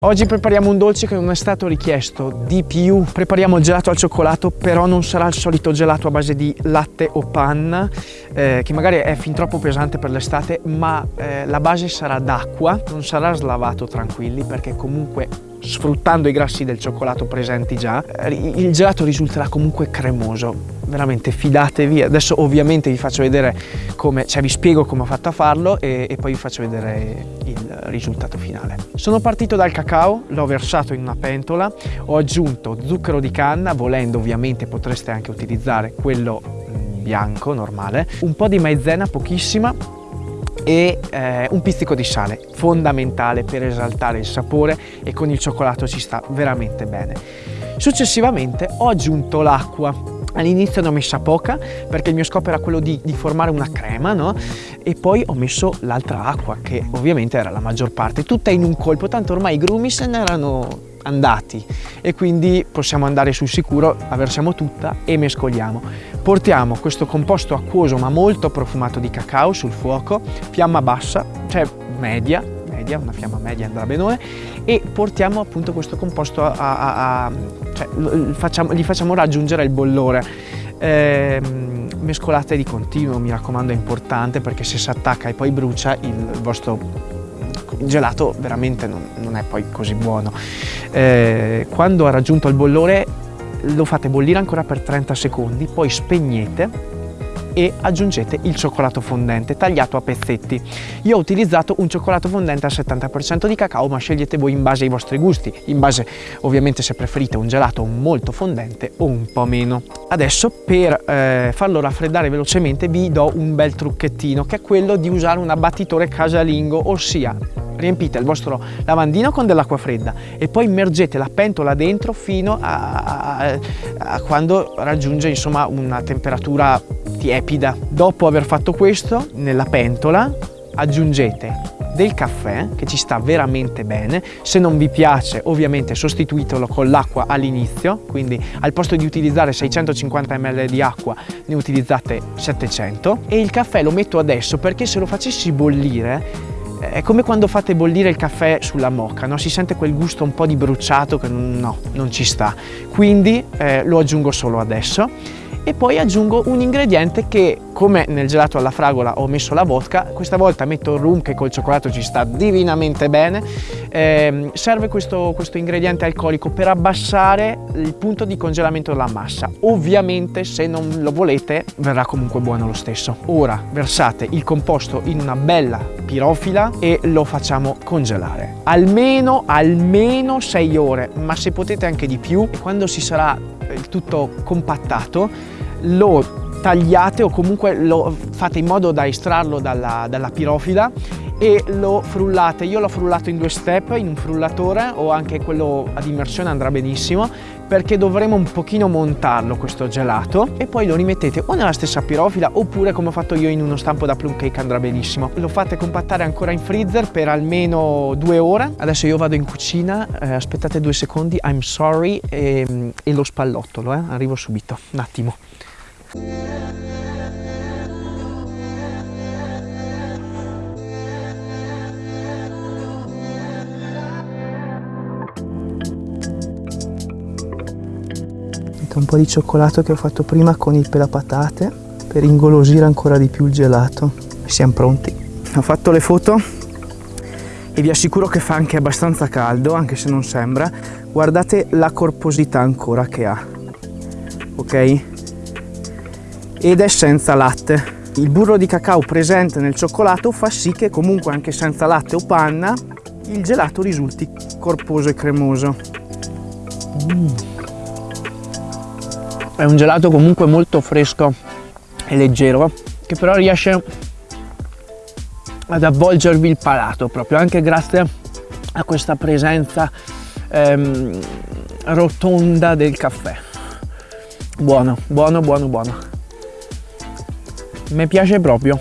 Oggi prepariamo un dolce che non è stato richiesto di più. Prepariamo il gelato al cioccolato, però non sarà il solito gelato a base di latte o panna, eh, che magari è fin troppo pesante per l'estate, ma eh, la base sarà d'acqua, non sarà slavato tranquilli, perché comunque sfruttando i grassi del cioccolato presenti già, eh, il gelato risulterà comunque cremoso. Veramente fidatevi. Adesso ovviamente vi faccio vedere come, cioè vi spiego come ho fatto a farlo e, e poi vi faccio vedere il risultato finale. Sono partito dal cacao, l'ho versato in una pentola, ho aggiunto zucchero di canna, volendo ovviamente potreste anche utilizzare quello mm, bianco normale, un po' di maizena, pochissima, e eh, un pizzico di sale, fondamentale per esaltare il sapore e con il cioccolato ci sta veramente bene. Successivamente ho aggiunto l'acqua All'inizio ne ho messa poca perché il mio scopo era quello di, di formare una crema, no? E poi ho messo l'altra acqua che ovviamente era la maggior parte, tutta in un colpo, tanto ormai i grumi se ne erano andati e quindi possiamo andare sul sicuro, la versiamo tutta e mescoliamo. Portiamo questo composto acquoso ma molto profumato di cacao sul fuoco, fiamma bassa, cioè media, media una fiamma media andrà benone e portiamo appunto questo composto a, a, a cioè, facciamo, gli facciamo raggiungere il bollore. Eh, mescolate di continuo, mi raccomando è importante perché se si attacca e poi brucia il vostro gelato veramente non, non è poi così buono. Eh, quando ha raggiunto il bollore lo fate bollire ancora per 30 secondi, poi spegnete e aggiungete il cioccolato fondente tagliato a pezzetti. Io ho utilizzato un cioccolato fondente al 70% di cacao ma scegliete voi in base ai vostri gusti, in base ovviamente se preferite un gelato molto fondente o un po' meno. Adesso per eh, farlo raffreddare velocemente vi do un bel trucchettino che è quello di usare un abbattitore casalingo, ossia riempite il vostro lavandino con dell'acqua fredda e poi immergete la pentola dentro fino a, a, a quando raggiunge insomma una temperatura tiepida. Dopo aver fatto questo, nella pentola aggiungete del caffè che ci sta veramente bene. Se non vi piace ovviamente sostituitelo con l'acqua all'inizio. Quindi al posto di utilizzare 650 ml di acqua ne utilizzate 700 e il caffè lo metto adesso perché se lo facessi bollire è come quando fate bollire il caffè sulla mocca, no? si sente quel gusto un po' di bruciato che no, non ci sta. Quindi eh, lo aggiungo solo adesso e poi aggiungo un ingrediente che come nel gelato alla fragola ho messo la vodka. Questa volta metto il rum che col cioccolato ci sta divinamente bene. Eh, serve questo, questo ingrediente alcolico per abbassare il punto di congelamento della massa. Ovviamente se non lo volete verrà comunque buono lo stesso. Ora versate il composto in una bella pirofila e lo facciamo congelare. Almeno almeno 6 ore ma se potete anche di più quando si sarà il tutto compattato lo tagliate o comunque lo fate in modo da estrarlo dalla, dalla pirofila e lo frullate. Io l'ho frullato in due step, in un frullatore o anche quello ad immersione andrà benissimo perché dovremo un pochino montarlo questo gelato e poi lo rimettete o nella stessa pirofila oppure come ho fatto io in uno stampo da plum cake andrà benissimo. Lo fate compattare ancora in freezer per almeno due ore. Adesso io vado in cucina, eh, aspettate due secondi, I'm sorry e, e lo spallottolo, eh? arrivo subito, un attimo. Un po' di cioccolato che ho fatto prima con il pelapatate per ingolosire ancora di più il gelato. Siamo pronti. Ho fatto le foto e vi assicuro che fa anche abbastanza caldo, anche se non sembra. Guardate la corposità ancora che ha. Ok? ed è senza latte. Il burro di cacao presente nel cioccolato fa sì che comunque anche senza latte o panna il gelato risulti corposo e cremoso. Mm. È un gelato comunque molto fresco e leggero che però riesce ad avvolgervi il palato proprio anche grazie a questa presenza ehm, rotonda del caffè. Buono, buono, buono, buono mi piace proprio.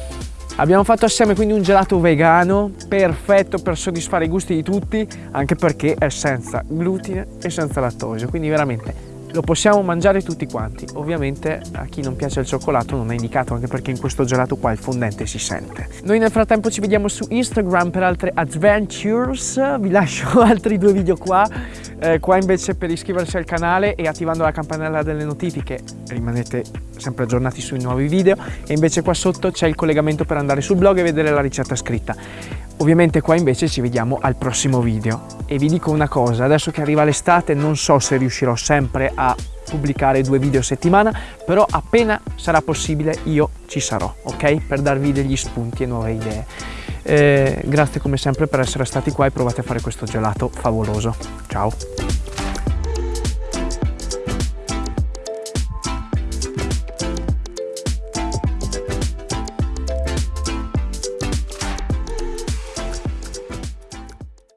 Abbiamo fatto assieme quindi un gelato vegano perfetto per soddisfare i gusti di tutti anche perché è senza glutine e senza lattosio quindi veramente lo possiamo mangiare tutti quanti. Ovviamente a chi non piace il cioccolato non è indicato, anche perché in questo gelato qua il fondente si sente. Noi nel frattempo ci vediamo su Instagram per altre adventures, vi lascio altri due video qua, eh, qua invece per iscriversi al canale e attivando la campanella delle notifiche rimanete sempre aggiornati sui nuovi video e invece qua sotto c'è il collegamento per andare sul blog e vedere la ricetta scritta. Ovviamente qua invece ci vediamo al prossimo video e vi dico una cosa, adesso che arriva l'estate non so se riuscirò sempre a pubblicare due video a settimana, però appena sarà possibile io ci sarò, ok? Per darvi degli spunti e nuove idee. Eh, grazie come sempre per essere stati qua e provate a fare questo gelato favoloso. Ciao!